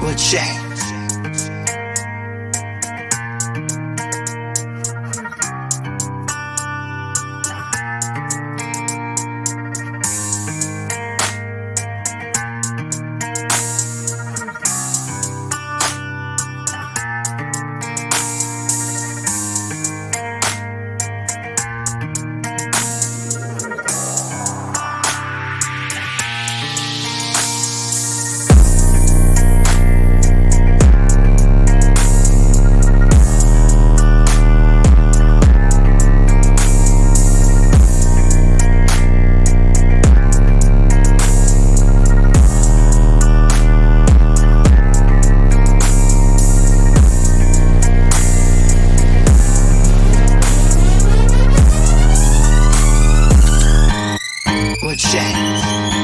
But Jack. Thank you.